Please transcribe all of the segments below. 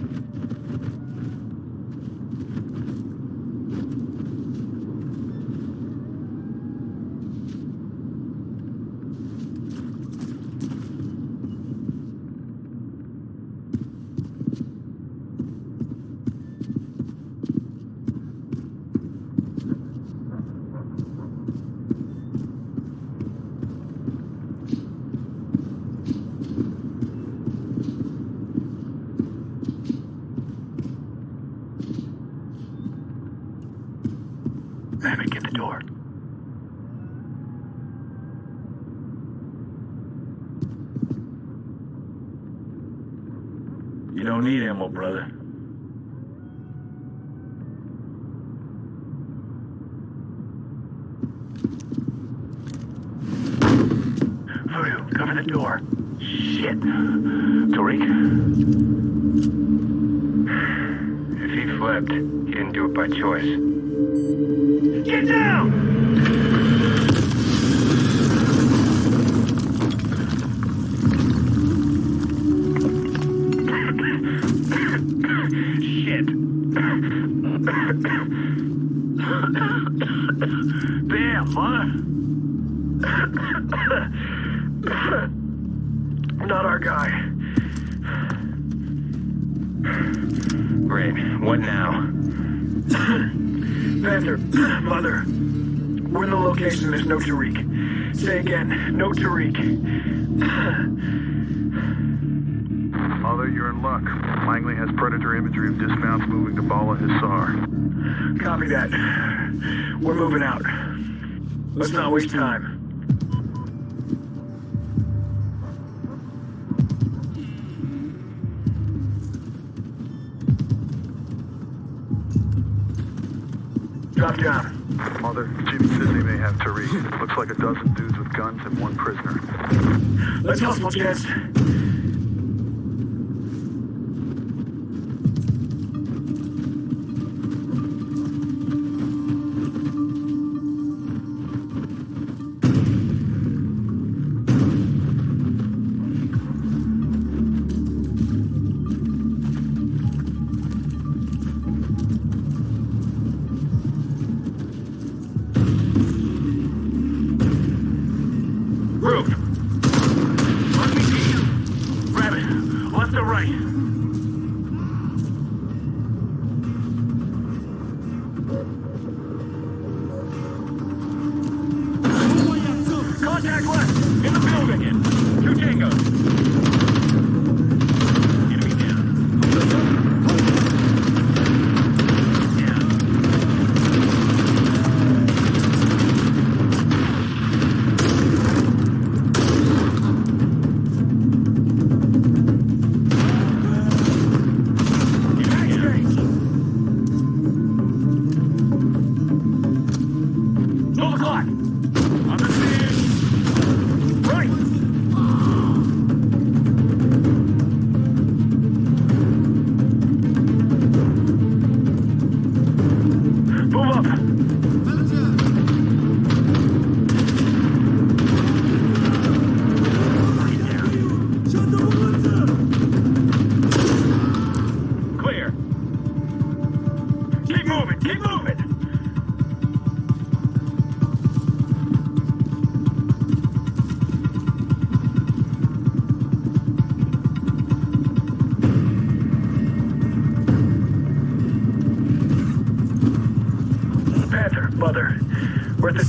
あっ。You don't need ammo, brother. Voodoo, cover the door. Shit. Tariq? If he flipped, he didn't do it by choice. Get down! Shit. Damn, mother. Not our guy. Great. What now? Panther, mother. We're in the location. There's no Tariq. Say again, no Tariq. Mother, you're in luck. Langley has predator imagery of dismounts moving to Bala Hissar. Copy that. We're moving out. Let's not waste time. Drop down. Mother, Jimmy says they may have Tariq. Looks like a dozen dudes with guns and one prisoner. Let's hustle, gents.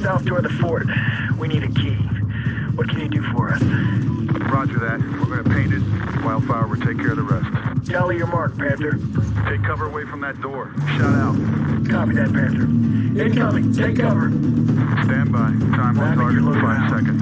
South door of the fort. We need a key. What can you do for us? Roger that. We're gonna paint it. Wildfire will take care of the rest. Tally your mark, Panther. Take cover away from that door. Shout out. Copy that, Panther. Incoming. Take cover. Stand by. Time on target five seconds.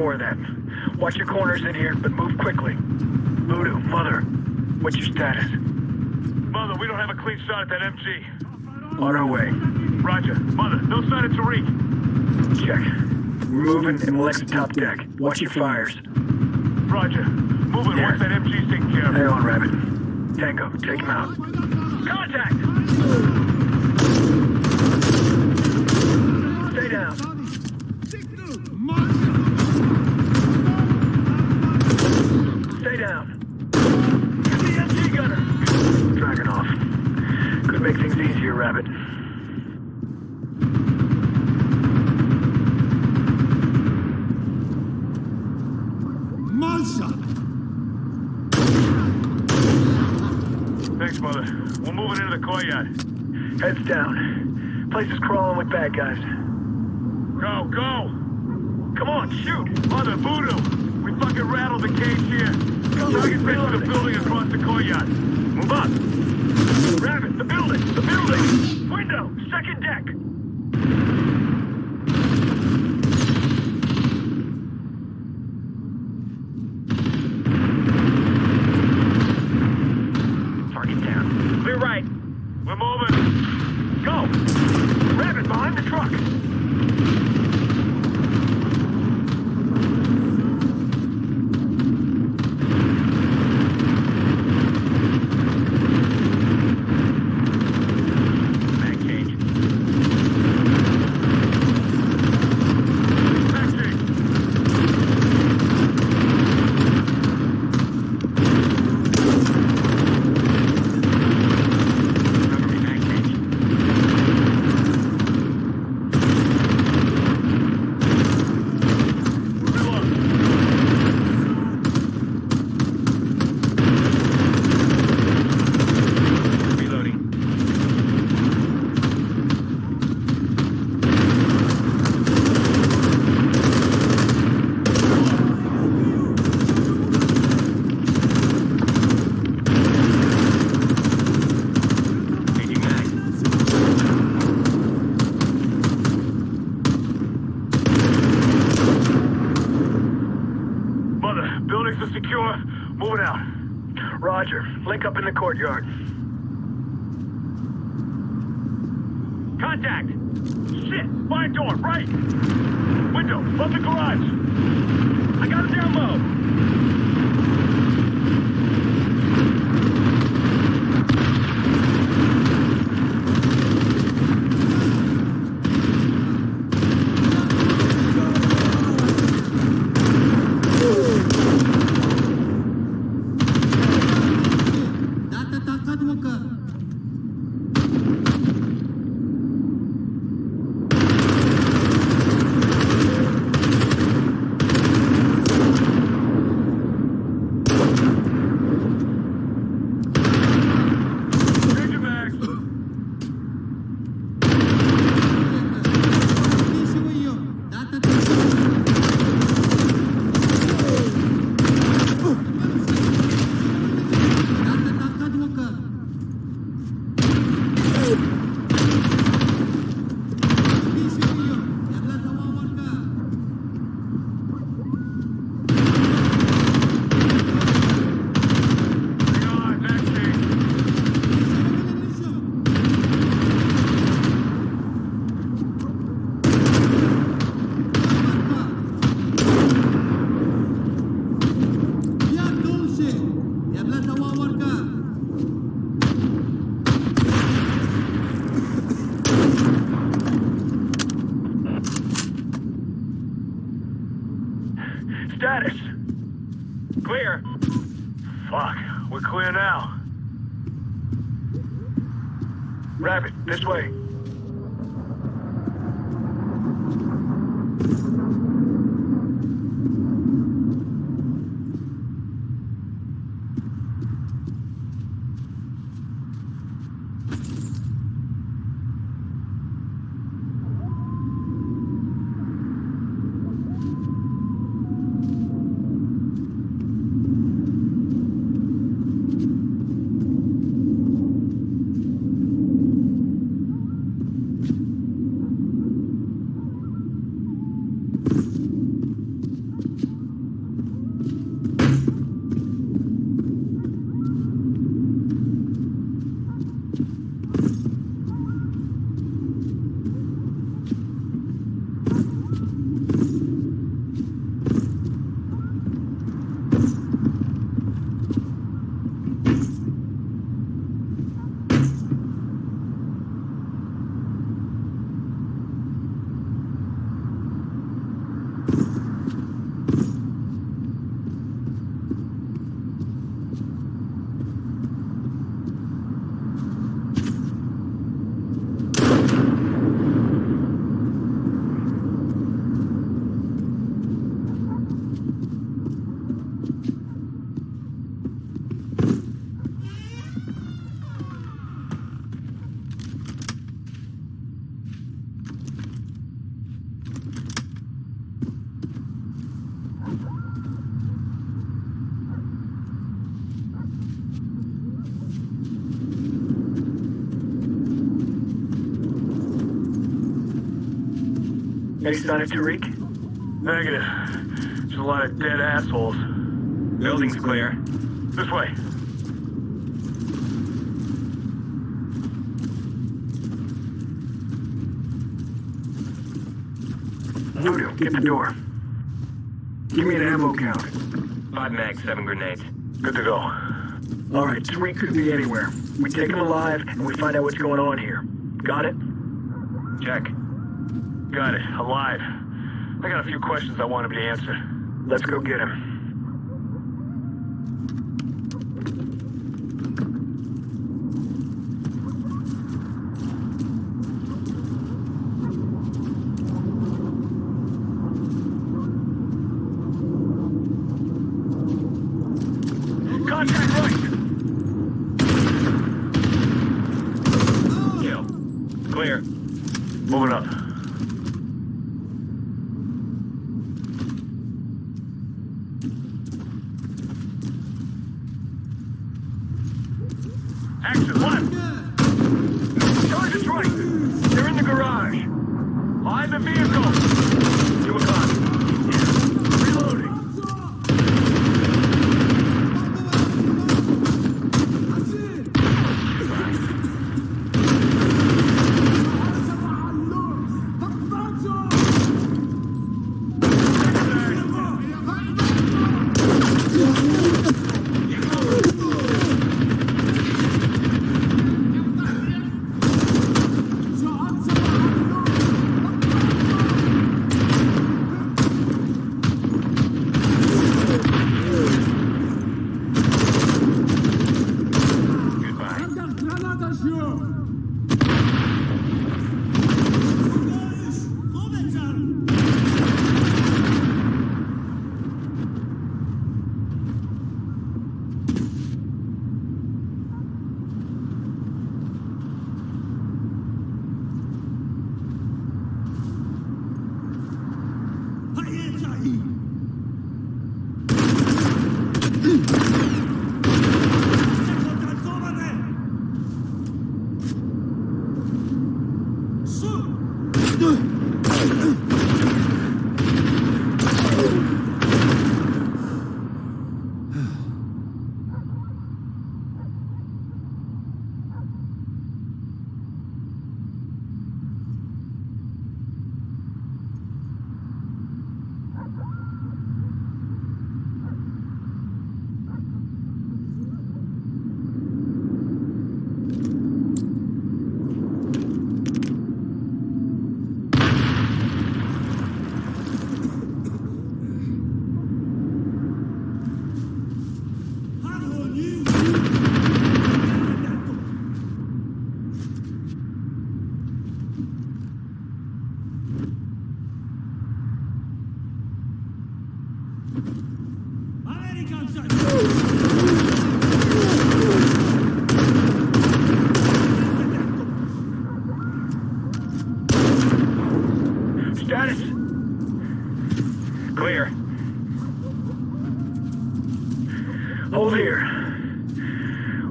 More of that. Watch your corners in here, but move quickly. Voodoo, Mother, what's your status? Mother, we don't have a clean shot at that MG. On our way. Roger. Mother, no sign of Tariq. Check. We're moving and Alexa top deck. Watch your fires. Roger. Moving Yeah. once that MG's taken care of. Hang on, Rabbit. Tango, take him out. Contact! Could make things easier, Rabbit. Monster! Thanks, Mother. We're moving into the courtyard. Heads down. Place is crawling with bad guys. Go, go! Come on, shoot! Mother, Voodoo! We fucking rattled the cage here. Target base to the building across the courtyard. Move up! Rabbit, the building! The building! Window! Second deck! Target down. Clear right. We're moving. Go! Rabbit, behind the truck! Back change. Taxi! Recovery back change. Reload. Reloading. Changing mag. Are secure. Moving out. Roger. Link up in the courtyard. Contact! Shit! Fire door, right! Window, above the garage! I got it down low! Rabbit, this way. Any sign of Tariq? Negative. There's a lot of dead assholes. Building's clear. This way. Voodoo, get the door. Give me an ammo count. Five mags, seven grenades. Good to go. All right, Tariq could be anywhere. We take him alive, and we find out what's going on here. Got it? Check. Got it. Alive. I got a few questions I want him to answer. Let's go get him.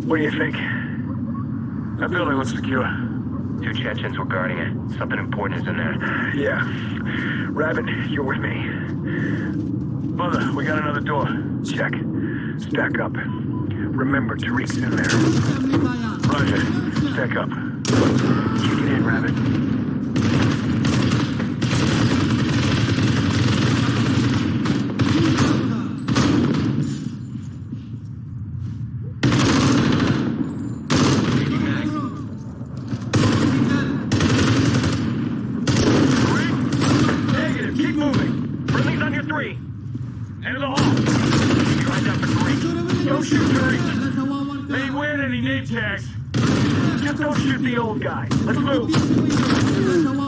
What do you think? That building looks secure. Two Chechens were guarding it. Something important is in there. Yeah. Rabbit, you're with me. Mother, we got another door. Check. Stack up. Remember, Tariq's in there. Roger. Stack up. Kick it in, Rabbit. Negative. Keep moving. Friendly's on your three. End of the hall. Keep your eyes out for three. Don't shoot Tariq. They ain't wearing any name tags. Just don't shoot the old guy. Move.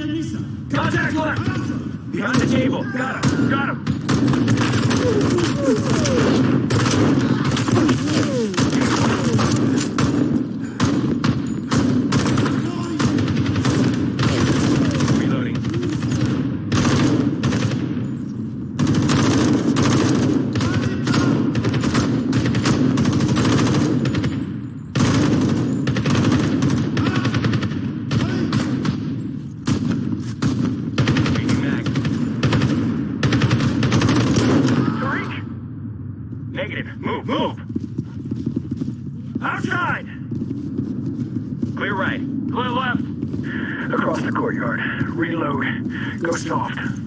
Contact left! Behind the table. Got him. Got him. Reloading. Changing mag. Tariq? Negative. Move. Outside! Clear right. Clear left. Across the courtyard. Reload. Go soft.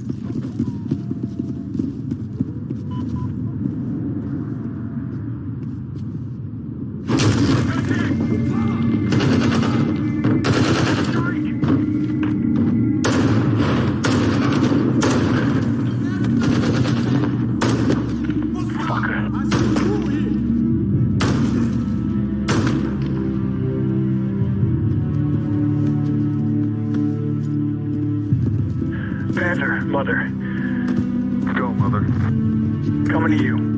Mother, Go, Mother. coming to you.